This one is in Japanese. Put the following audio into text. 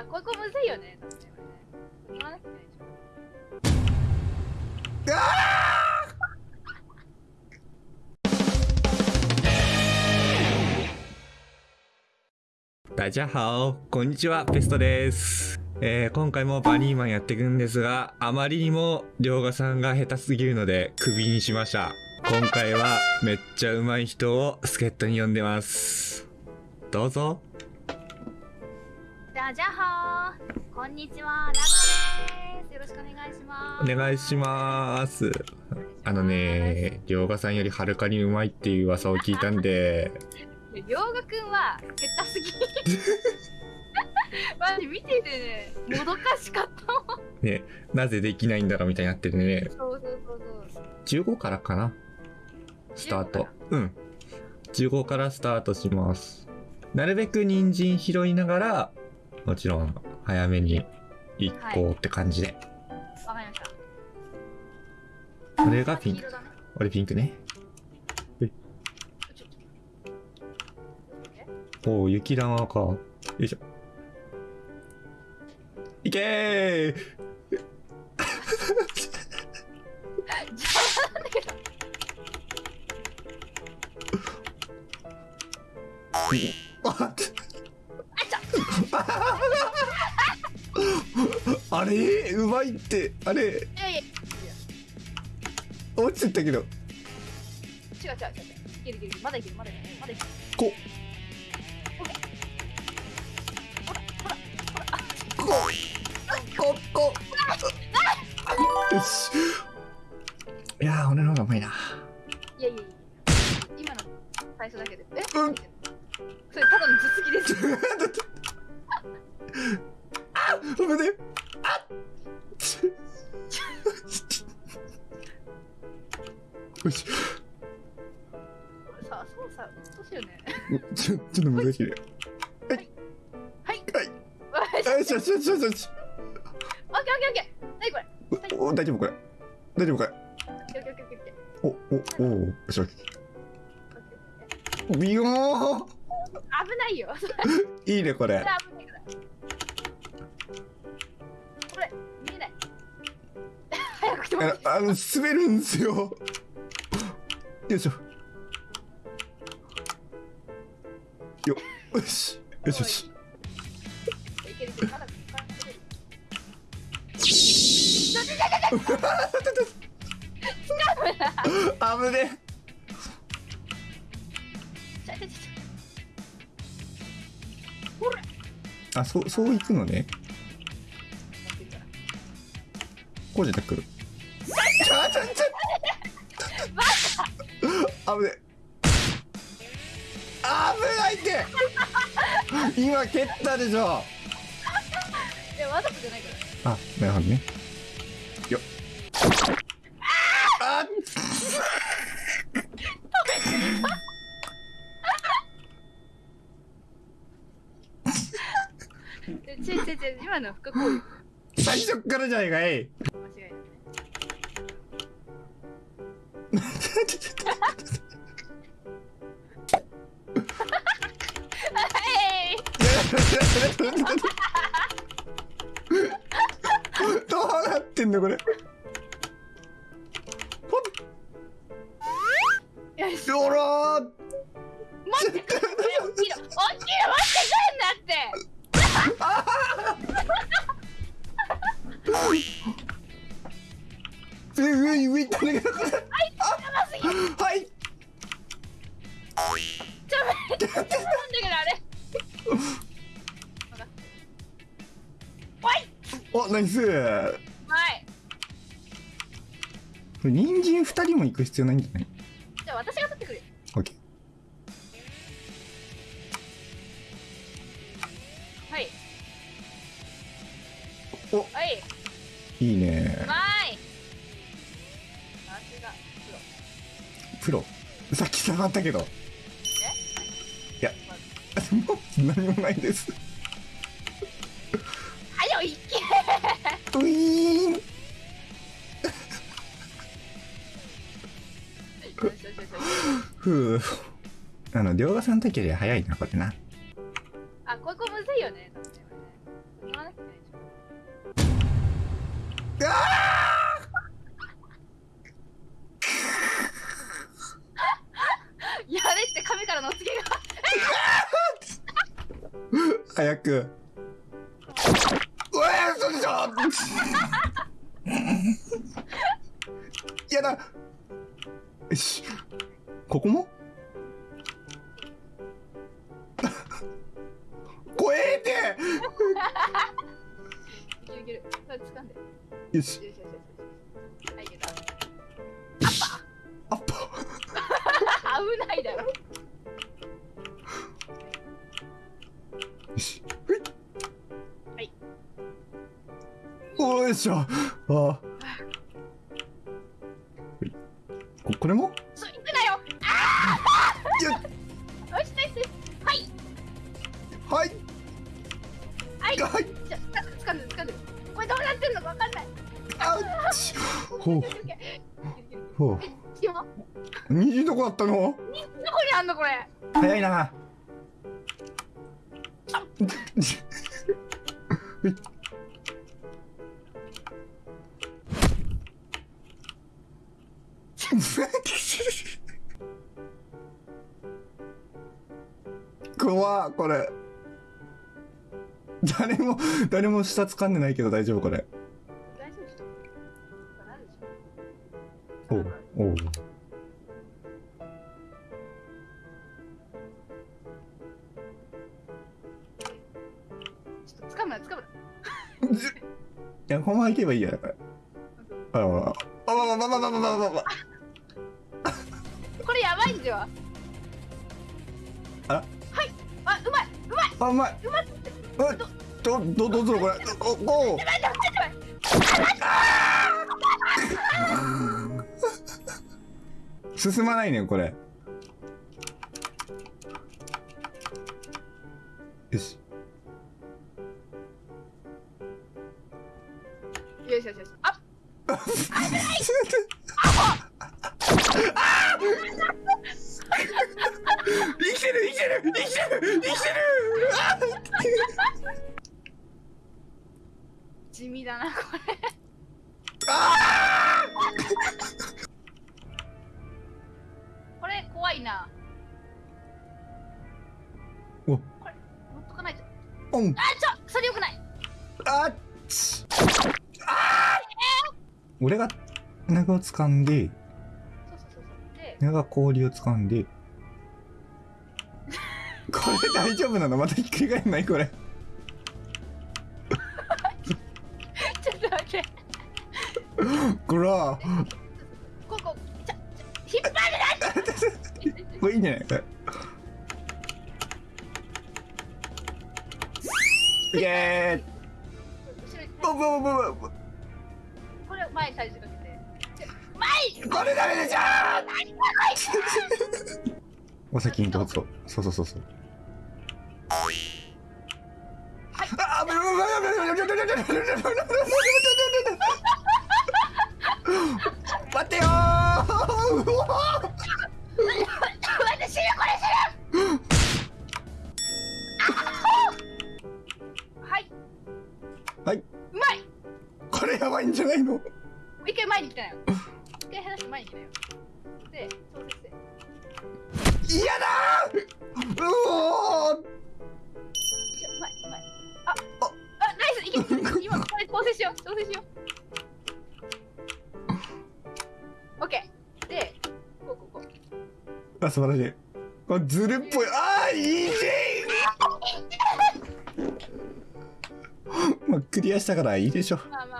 あ、ここむずいよね。確かにね言わなきゃいけないでしょ大家好こんにちはペストです、えー今回もバニーマンやっていくんですがあまりにも涼河さんが下手すぎるのでクビにしました。今回はめっちゃ上手い人を助っ人に呼んでます。どうぞ。ダジャハーこんにちは、ラグです。よろしくお願いします。お願いしますあのね涼河さんよりはるかに上手いっていう噂を聞いたんでりょうがくんは下手すぎ。マジ見ててね、もどかしかったもん。ねなぜできないんだろうみたいになっててねそうそうそうそう。15からかなスタートうん15からスタートしますなるべく人参拾いながらもちろん早めに1個って感じで、わかりました。これがピンク俺ピンクね。おお雪玉か。よいしょ。いけー！邪魔なんだけど。ああれ？うまいって。あれ？落ちてったけど。や違う違う違う。いけるいける。まだいける、まだいける。まだいける。こ。こ。こ。よしいやー俺の方がうまいなさ、そうさ、うっとしいよね。ちょちょっと難しいねはい。よしよしよしよしよしオッケーオッケーオッケー。なにこれ？おお大丈夫これ大丈夫これオッケーオッケーオッケーオッケー。おおおおよしよしビヨー危ないよ。いいねこれ。これ、見えない。早く来てもあの滑るんですよよいしょよよしよしよしいけるいける。まだ時間かける。危ねあそうそういくのね。こうじゃタックル危ね危ないって。今蹴ったでしょ。いや、わざとじゃないから。あなるほどね。よっ。あえ ちょちょちょ、今の不可抗力。最初っからじゃないかいどうなってんのこれ？ほらー待って、これ大きいの、大きいの持ってくんなって。上上上行ったんだけど。はいちょ、めっちゃなんだけど、あれ。おい。おナイスはい。人参二人も行く必要ないんじゃないじゃあ、私が取ってくるよ。オッケはい。おはい。いいねはい。プロ。さっき下がったけど。いや、もう何もないです。はよいけウィーンふう。あの、両側さん時より早いな、これな。あ、ここむずいよね。ねああく。うわー嘘でしょ。やだ。よし。ここも？怖えって。よし。よしよしよしおーよいしょ。あ。ここれも？そくなよ。よよしナイス。はい。はい。はい。はい。じゃあ掴んで掴んでこれどうなってんのかわかんない。あっち。ほう。ほう。虹どこだったの？どこにあんのこれ。早いな。怖っ これ。誰も誰も下掴んでないけど大丈夫これ。大丈夫おうおう。ちょっと掴むな掴むな。いやこのまま行けばいいや。これあらあらあらあらあらあら これやばいんじゃあいうまいあうまい。うまどどどうするこれ。おお 進まないねんこれ。よし。よしよしよし。あ生 きてる生きてる生きてる生きて。る地味だなこれ。これ怖いな。お。これ持っとかないと。あちょそれよくない。あっ。ちあー。俺が長を掴んで長が氷を掴んでこれ大丈夫なの？またひっくり返んない？これ。ちょっと待って。こら。ここ。ちょちょ引っ張るなこれいいんじゃない？これ。イエー。イブブブブブこれ前に体重かけて前。にこれダメでしょ お先にどうぞ。そうそうそうそう待ってよー。うわ私死ぬこれ死ぬはい。はい。うまい。これやばいんじゃないの？もう一回前に来たよ。一回離して前に来たよ。で調節して。嫌だよう。調整しよう。オッケー。でこうこうこう。あ素晴らしい。これずるっぽい。あーいいねまあクリアしたからいいでしょ。まあまあ